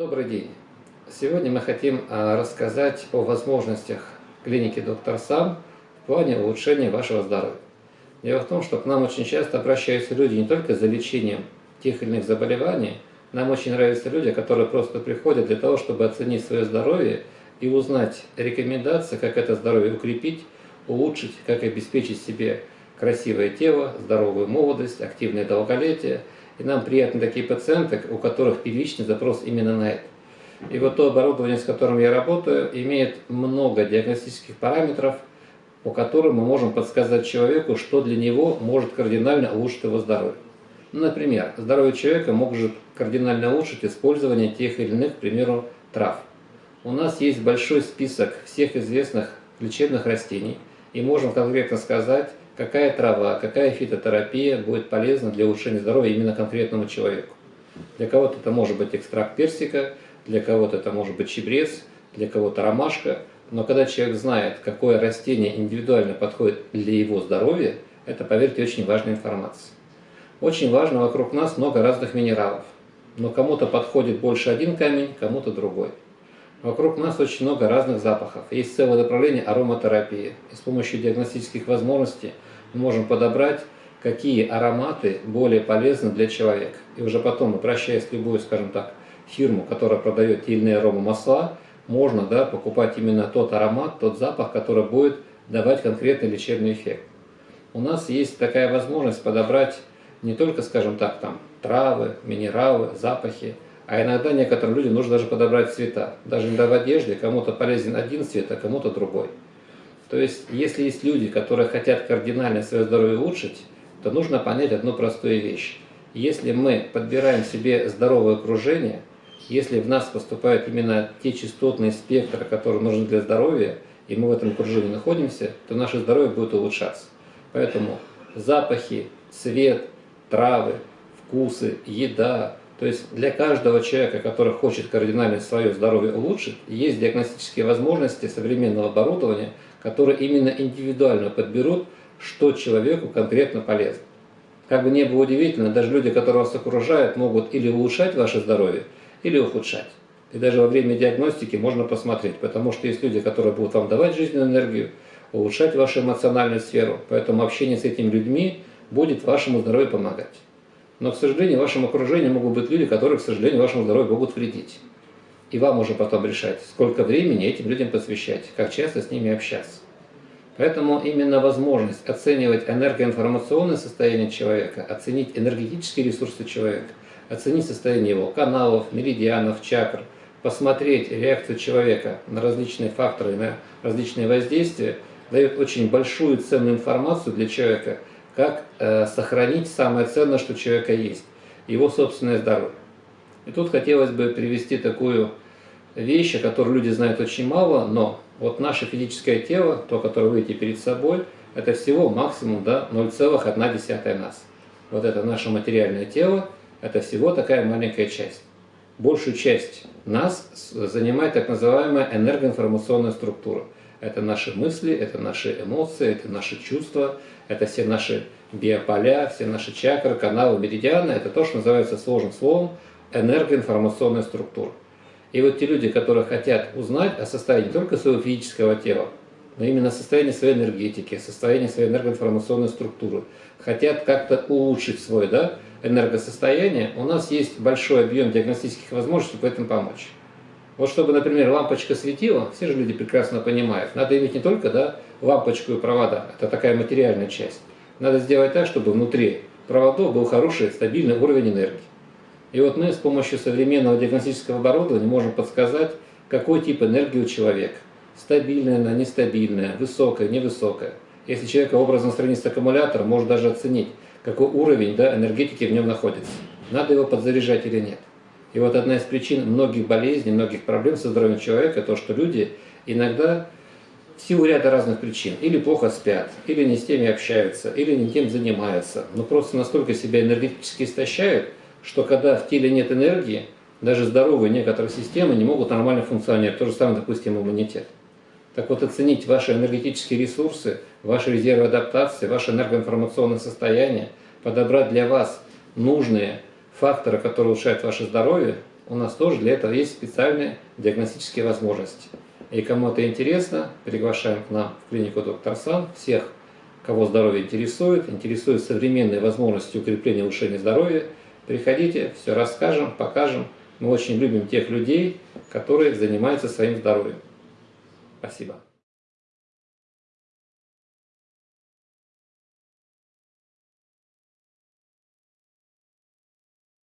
Добрый день! Сегодня мы хотим а, рассказать о возможностях клиники «Доктор Сам» в плане улучшения вашего здоровья. Дело в том, что к нам очень часто обращаются люди не только за лечением тех или иных заболеваний, нам очень нравятся люди, которые просто приходят для того, чтобы оценить свое здоровье и узнать рекомендации, как это здоровье укрепить, улучшить, как обеспечить себе красивое тело, здоровую молодость, активное долголетие. И нам приятны такие пациенты, у которых первичный запрос именно на это. И вот то оборудование, с которым я работаю, имеет много диагностических параметров, по которым мы можем подсказать человеку, что для него может кардинально улучшить его здоровье. Ну, например, здоровье человека может кардинально улучшить использование тех или иных, к примеру, трав. У нас есть большой список всех известных лечебных растений, и можем конкретно сказать, какая трава, какая фитотерапия будет полезна для улучшения здоровья именно конкретному человеку. Для кого-то это может быть экстракт персика, для кого-то это может быть чебрец, для кого-то ромашка. Но когда человек знает, какое растение индивидуально подходит для его здоровья, это, поверьте, очень важная информация. Очень важно, вокруг нас много разных минералов. Но кому-то подходит больше один камень, кому-то другой. Вокруг нас очень много разных запахов. Есть целое направление ароматерапии. И с помощью диагностических возможностей мы можем подобрать, какие ароматы более полезны для человека. И уже потом, обращаясь в любую, скажем так, фирму, которая продает те или иные аромамасла, можно да, покупать именно тот аромат, тот запах, который будет давать конкретный лечебный эффект. У нас есть такая возможность подобрать не только, скажем так, там травы, минералы, запахи, а иногда некоторым людям нужно даже подобрать цвета. Даже иногда в одежде кому-то полезен один цвет, а кому-то другой. То есть, если есть люди, которые хотят кардинально свое здоровье улучшить, то нужно понять одну простую вещь. Если мы подбираем себе здоровое окружение, если в нас поступают именно те частотные спектры, которые нужны для здоровья, и мы в этом окружении находимся, то наше здоровье будет улучшаться. Поэтому запахи, цвет, травы, вкусы, еда, то есть для каждого человека, который хочет кардинально свое здоровье улучшить, есть диагностические возможности современного оборудования, которые именно индивидуально подберут, что человеку конкретно полезно. Как бы не было удивительно, даже люди, которые вас окружают, могут или улучшать ваше здоровье, или ухудшать. И даже во время диагностики можно посмотреть, потому что есть люди, которые будут вам давать жизненную энергию, улучшать вашу эмоциональную сферу, поэтому общение с этими людьми будет вашему здоровью помогать. Но, к сожалению, в вашем окружении могут быть люди, которые, к сожалению, вашему здоровью могут вредить. И вам уже потом решать, сколько времени этим людям посвящать, как часто с ними общаться. Поэтому именно возможность оценивать энергоинформационное состояние человека, оценить энергетические ресурсы человека, оценить состояние его каналов, меридианов, чакр, посмотреть реакцию человека на различные факторы, на различные воздействия, дает очень большую ценную информацию для человека – как э, сохранить самое ценное, что у человека есть, его собственное здоровье. И тут хотелось бы привести такую вещь, о которой люди знают очень мало, но вот наше физическое тело, то, которое вы видите перед собой, это всего максимум да, 0,1 нас. Вот это наше материальное тело, это всего такая маленькая часть. Большую часть нас занимает так называемая энергоинформационная структура – это наши мысли, это наши эмоции, это наши чувства, это все наши биополя, все наши чакры, каналы, меридианы. Это то, что называется сложным словом энергоинформационная структура. И вот те люди, которые хотят узнать о состоянии не только своего физического тела, но именно состояние своей энергетики, состояние своей энергоинформационной структуры, хотят как-то улучшить свое да, энергосостояние, у нас есть большой объем диагностических возможностей, чтобы этим помочь. Вот чтобы, например, лампочка светила, все же люди прекрасно понимают, надо иметь не только да, лампочку и провода, это такая материальная часть. Надо сделать так, чтобы внутри проводов был хороший, стабильный уровень энергии. И вот мы с помощью современного диагностического оборудования можем подсказать, какой тип энергии у человека. Стабильная она, нестабильная, высокая, невысокая. Если человек образно сравнить с аккумулятором, может даже оценить, какой уровень да, энергетики в нем находится. Надо его подзаряжать или нет. И вот одна из причин многих болезней, многих проблем со здоровьем человека, то, что люди иногда в силу ряда разных причин или плохо спят, или не с теми общаются, или не тем занимаются, но просто настолько себя энергетически истощают, что когда в теле нет энергии, даже здоровые некоторые системы не могут нормально функционировать. То же самое, допустим, иммунитет. Так вот, оценить ваши энергетические ресурсы, ваши резервы адаптации, ваше энергоинформационное состояние, подобрать для вас нужные факторы, которые улучшают ваше здоровье, у нас тоже для этого есть специальные диагностические возможности. И кому это интересно, приглашаем к нам в клинику доктор Сан всех, кого здоровье интересует, интересует современные возможности укрепления и улучшения здоровья. Приходите, все расскажем, покажем. Мы очень любим тех людей, которые занимаются своим здоровьем. Спасибо.